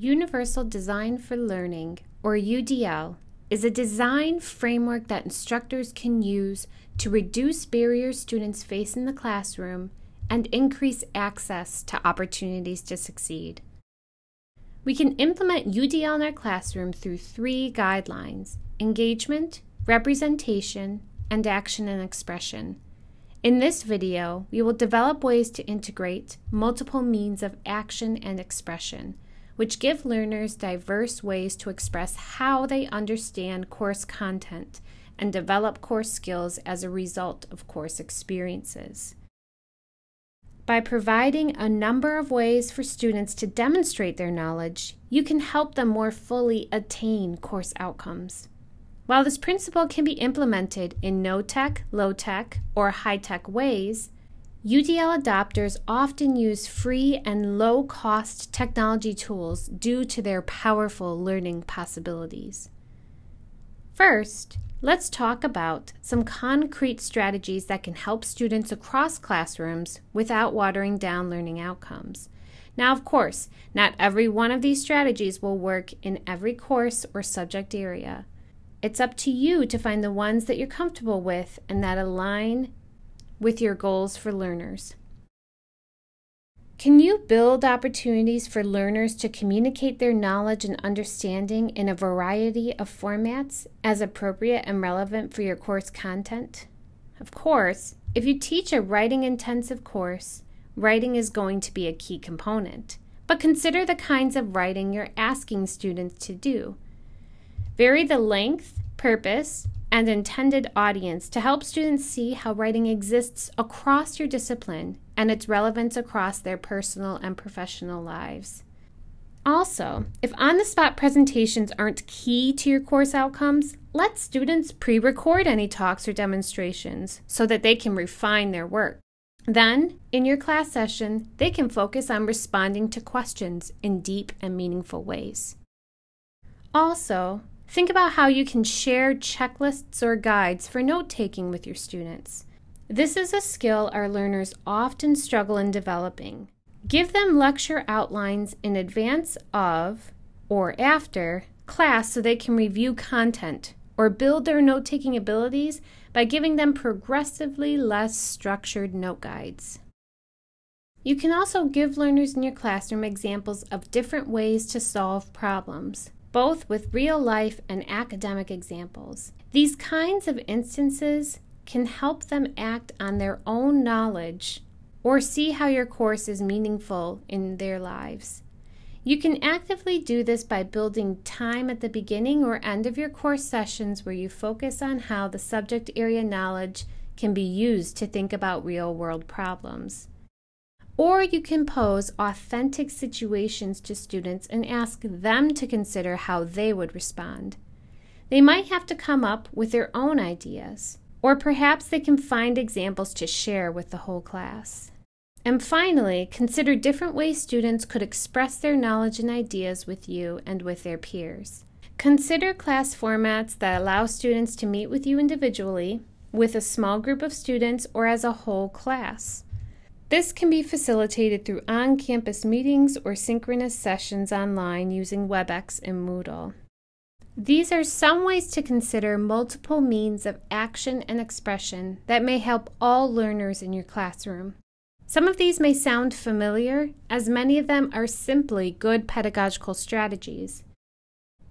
Universal Design for Learning, or UDL, is a design framework that instructors can use to reduce barriers students face in the classroom and increase access to opportunities to succeed. We can implement UDL in our classroom through three guidelines engagement, representation, and action and expression. In this video, we will develop ways to integrate multiple means of action and expression which give learners diverse ways to express how they understand course content and develop course skills as a result of course experiences. By providing a number of ways for students to demonstrate their knowledge, you can help them more fully attain course outcomes. While this principle can be implemented in no tech, low tech, or high tech ways, UDL adopters often use free and low cost technology tools due to their powerful learning possibilities. First, let's talk about some concrete strategies that can help students across classrooms without watering down learning outcomes. Now, of course, not every one of these strategies will work in every course or subject area. It's up to you to find the ones that you're comfortable with and that align with your goals for learners. Can you build opportunities for learners to communicate their knowledge and understanding in a variety of formats as appropriate and relevant for your course content? Of course, if you teach a writing intensive course, writing is going to be a key component. But consider the kinds of writing you're asking students to do. Vary the length, purpose, and intended audience to help students see how writing exists across your discipline and its relevance across their personal and professional lives. Also, if on the spot presentations aren't key to your course outcomes, let students pre record any talks or demonstrations so that they can refine their work. Then, in your class session, they can focus on responding to questions in deep and meaningful ways. Also, Think about how you can share checklists or guides for note taking with your students. This is a skill our learners often struggle in developing. Give them lecture outlines in advance of or after class so they can review content or build their note taking abilities by giving them progressively less structured note guides. You can also give learners in your classroom examples of different ways to solve problems both with real life and academic examples. These kinds of instances can help them act on their own knowledge or see how your course is meaningful in their lives. You can actively do this by building time at the beginning or end of your course sessions where you focus on how the subject area knowledge can be used to think about real world problems. Or you can pose authentic situations to students and ask them to consider how they would respond. They might have to come up with their own ideas, or perhaps they can find examples to share with the whole class. And finally, consider different ways students could express their knowledge and ideas with you and with their peers. Consider class formats that allow students to meet with you individually, with a small group of students, or as a whole class. This can be facilitated through on campus meetings or synchronous sessions online using WebEx and Moodle. These are some ways to consider multiple means of action and expression that may help all learners in your classroom. Some of these may sound familiar, as many of them are simply good pedagogical strategies.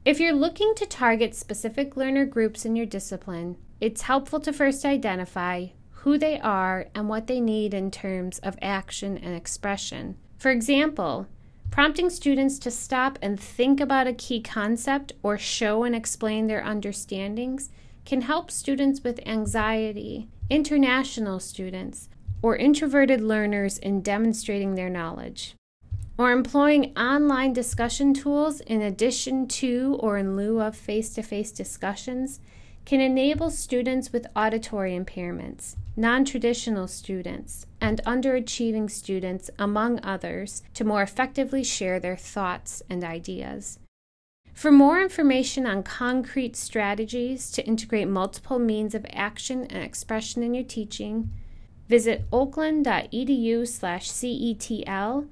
If you're looking to target specific learner groups in your discipline, it's helpful to first identify who they are and what they need in terms of action and expression. For example, prompting students to stop and think about a key concept or show and explain their understandings can help students with anxiety, international students, or introverted learners in demonstrating their knowledge. Or employing online discussion tools in addition to or in lieu of face to face discussions can enable students with auditory impairments, non traditional students, and underachieving students, among others, to more effectively share their thoughts and ideas. For more information on concrete strategies to integrate multiple means of action and expression in your teaching, visit oakland.edu/cetl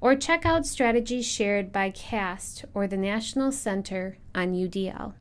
or check out strategies shared by CAST or the National Center on UDL.